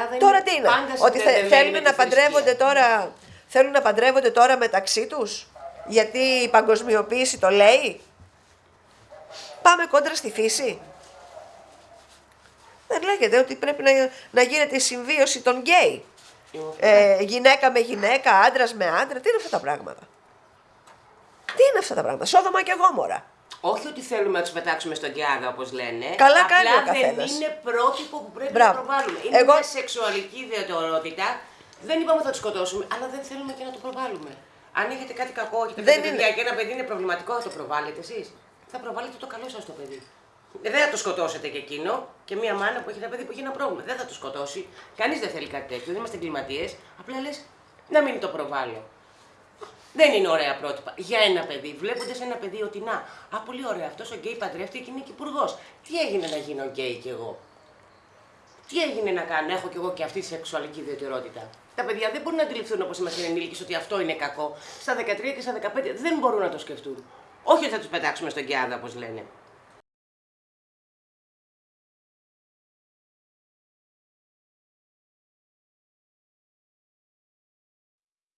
Ελλάδα Τώρα είναι τι είναι, πάντα ότι θε- συνδεδεμένη θέλουν με να τη παντρεύονται θρησκεία. τώρα, θέλουν να παντρεύονται τώρα μεταξύ τους, γιατί η παγκοσμιοποίηση το λέει; Πάμε κόντρα στη φύση. Δεν λέγεται ότι πρέπει να, να γίνεται η συμβίωση των γκέι. Ε, γυναίκα με γυναίκα, άντρας με άντρα. Τι είναι αυτά τα πράγματα; Τι είναι αυτά τα πράγματα; Σόδομα και γόμορα. Όχι ότι θέλουμε να τους πετάξουμε στον Καιάδα, όπως λένε. Καλά Απλά κάνει ο δεν καθένας. είναι πρότυπο που πρέπει Μπράβο. να προβάλλουμε. Είναι Εγώ- μια σεξουαλική ιδιαιτερότητα. Δεν είπαμε ότι θα τους σκοτώσουμε, αλλά δεν θέλουμε και να το προβάλλουμε. Αν έχετε κάτι κακό, έχετε Δεν πέντε είναι. παιδιά και ένα παιδί είναι προβληματικό, θα το προβάλλετε εσείς. Θα προβάλλετε το καλό σας το παιδί. Ε, Δεν θα το σκοτώσετε και εκείνο και μία μάνα που έχει ένα παιδί που έχει ένα πρόβλημα. Δεν θα το σκοτώσει. Κανείς δεν θέλει κάτι τέτοιο. Δεν είμαστε εγκληματίες. Απλά λες να μην το προβάλλω. Δεν είναι ωραία πρότυπα. Για ένα παιδί, βλέποντας ένα παιδί ότι να, α, πολύ ωραία, αυτός ο γκέι παντρεύτηκε και είναι και υπουργός. Τι έγινε να γίνω γκέι κι εγώ; Τι έγινε να κάνω, έχω κι εγώ και αυτή τη σεξουαλική ιδιαιτερότητα. Τα παιδιά δεν μπορούν να αντιληφθούν όπως είμαστε ενήλικες ότι αυτό είναι κακό. Στα 13 και στα 15 δεν μπορούν να το σκεφτούν. Όχι ότι θα τους πετάξουμε στον Κιάδα, όπως λένε.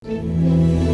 Thank